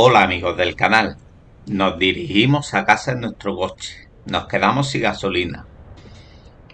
Hola amigos del canal, nos dirigimos a casa en nuestro coche, nos quedamos sin gasolina,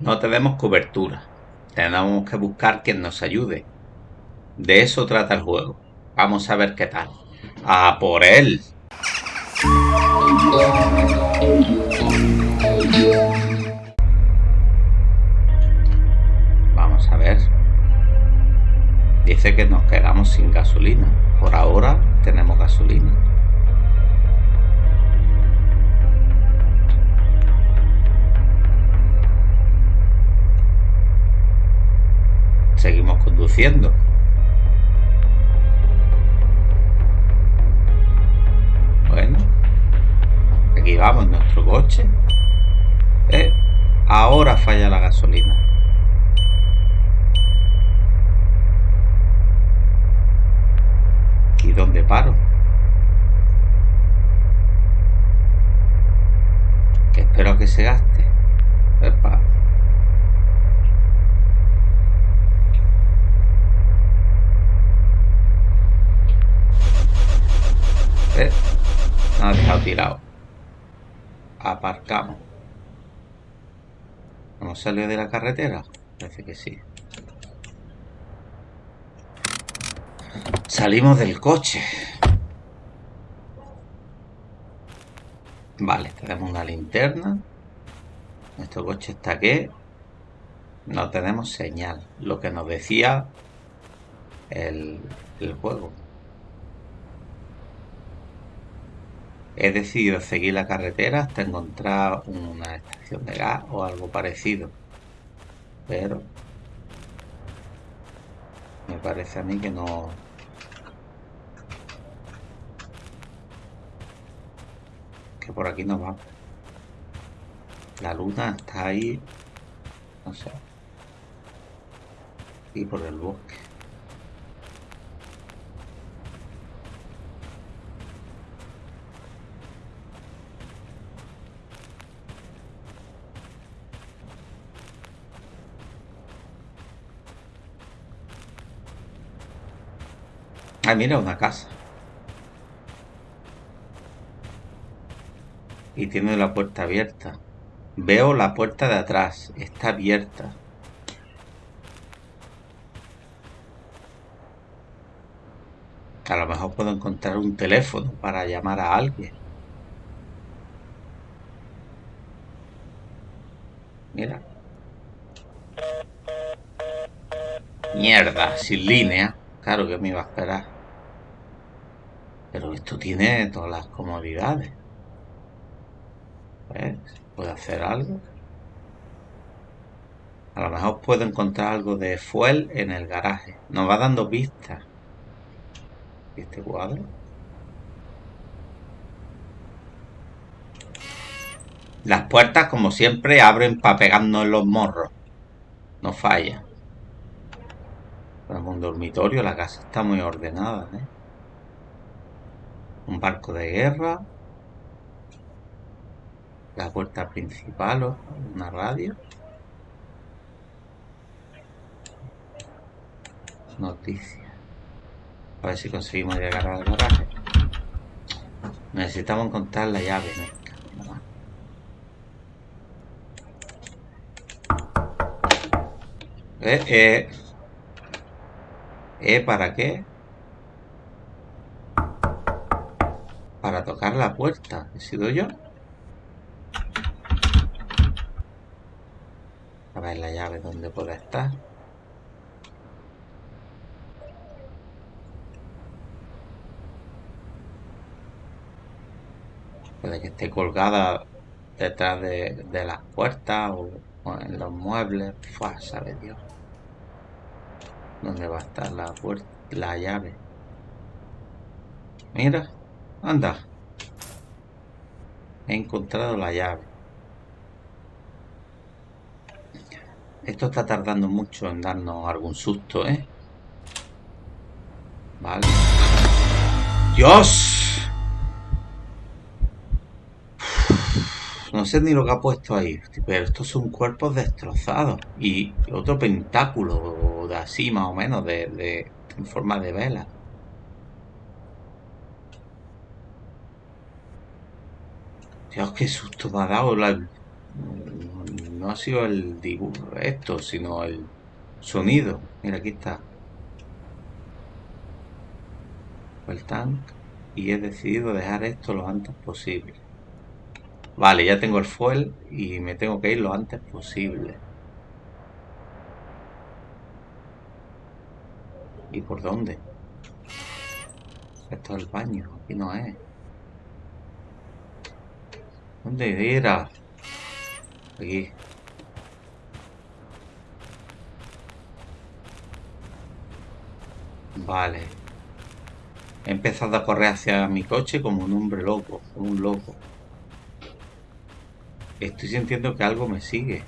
no tenemos cobertura, tenemos que buscar quien nos ayude. De eso trata el juego, vamos a ver qué tal. ¡A por él! Vamos a ver. Dice que nos quedamos sin gasolina. Por ahora tenemos gasolina. Seguimos conduciendo. Bueno, aquí vamos nuestro coche. Eh, ahora falla la gasolina. ¿Y dónde paro? Que espero que se gaste. Epa. Nos ha dejado tirado. Aparcamos. ¿Hemos salido de la carretera? Parece que sí. Salimos del coche. Vale, tenemos una linterna. Nuestro coche está aquí. No tenemos señal. Lo que nos decía el juego. He decidido seguir la carretera hasta encontrar una estación de gas o algo parecido. Pero me parece a mí que no, que por aquí no va. La luna está ahí, no sé, y por el bosque. Ah, mira, una casa. Y tiene la puerta abierta. Veo la puerta de atrás. Está abierta. A lo mejor puedo encontrar un teléfono para llamar a alguien. Mira. Mierda, sin línea. Claro que me iba a esperar. Pero esto tiene todas las comodidades. ¿Ves? ¿Puedo hacer algo? A lo mejor puedo encontrar algo de fuel en el garaje. Nos va dando pistas. ¿Y este cuadro? Las puertas, como siempre, abren para pegarnos en los morros. No falla. Tenemos un dormitorio, la casa está muy ordenada, ¿eh? Un barco de guerra. La puerta principal, una radio. Noticias. A ver si conseguimos llegar al garaje. Necesitamos encontrar la llave, ¿no? Eh, eh. ¿Eh? ¿Para qué? Para tocar la puerta. ¿He sido yo? A ver la llave dónde puede estar. Puede que esté colgada detrás de, las puertas o, en los muebles. Fua, sabe Dios. ¿Dónde va a estar la puerta? La llave. Mira, anda. He encontrado la llave. Esto está tardando mucho en darnos algún susto, ¿eh? Vale. ¡Dios! No sé ni lo que ha puesto ahí, pero estos son cuerpos destrozados. Y otro pentáculo de así, más o menos, de, en forma de vela. Dios, qué susto me ha dado. La... No ha sido el dibujo esto, sino el sonido. Mira, aquí está. El tank. Y he decidido dejar esto lo antes posible. Vale, ya tengo el fuel y me tengo que ir lo antes posible. ¿Y por dónde? Esto es el baño, aquí no es. ¿Dónde era? Aquí. Vale. He empezado a correr hacia mi coche como un hombre loco, un loco. Estoy sintiendo que algo me sigue.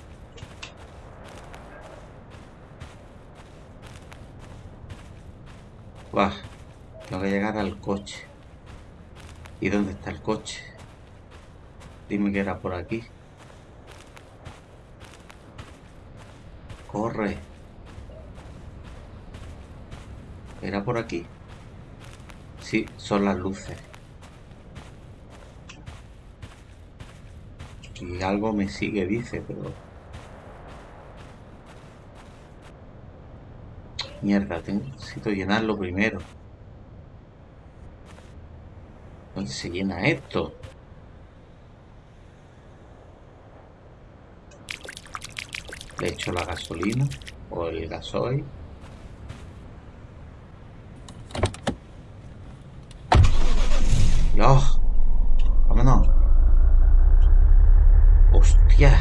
Buah, tengo que llegar al coche. ¿Y dónde está el coche? Dime que era por aquí. Corre. ¿Era por aquí? Sí, son las luces. Y algo me sigue, dice, pero... Mierda, necesito llenarlo primero. ¿Dónde se llena esto? Le echo la gasolina o el gasoil. ¡Oh! ¡Vámonos! ¡Hostia!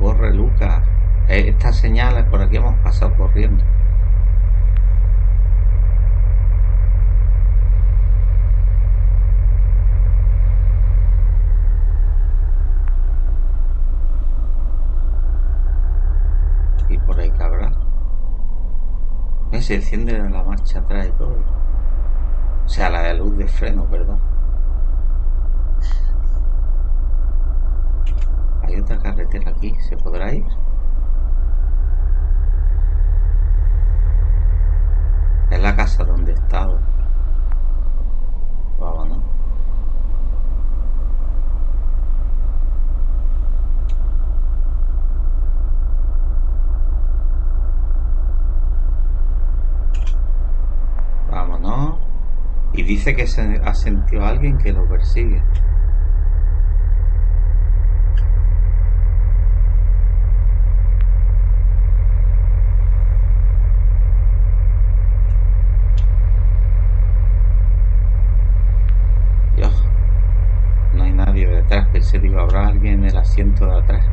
Corre, Lucas. Eh, estas señales por aquí hemos pasado corriendo. Y por ahí cabrá. Eh, se enciende la marcha atrás y todo. O sea, la de luz de freno, perdón. Hay otra carretera aquí, ¿se podrá ir? Es la casa donde. Vámonos. Vámonos. Y dice que se ha sentido alguien que lo persigue. Dios, no hay nadie detrás. Pensé que habrá alguien en el asiento de atrás.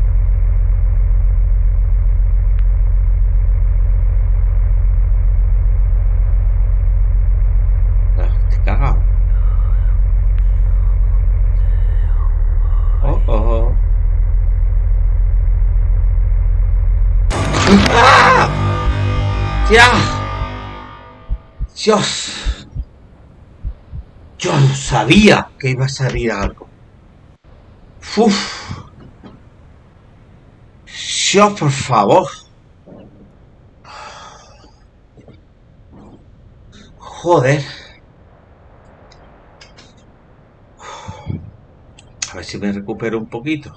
Ah, Estoy cagado. Oh, oh. ¡Ah! ¡Ya! Dios. Yo sabía que iba a salir algo. Uf. Dios, por favor. Joder. A ver si me recupero un poquito.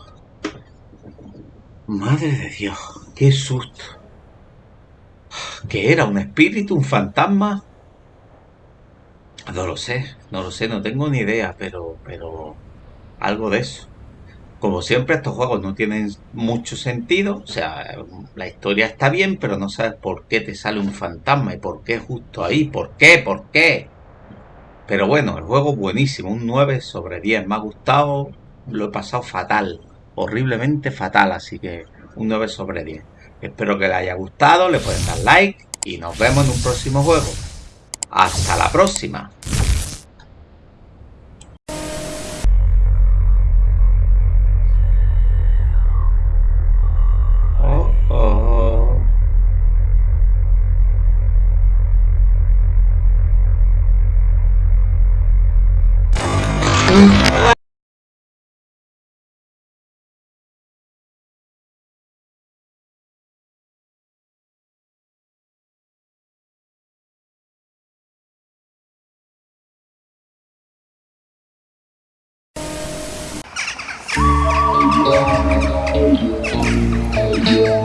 Madre de Dios, qué susto. ¿Qué era? ¿Un espíritu? ¿Un fantasma? No lo sé, no lo sé, no tengo ni idea, pero, pero algo de eso. Como siempre, estos juegos no tienen mucho sentido, o sea, la historia está bien, pero no sabes por qué te sale un fantasma y por qué justo ahí, por qué, por qué. Pero bueno, el juego buenísimo, un 9 sobre 10, me ha gustado, lo he pasado fatal, horriblemente fatal, así que un 9 sobre 10. Espero que les haya gustado, le pueden dar like y nos vemos en un próximo juego. Hasta la próxima. Yeah.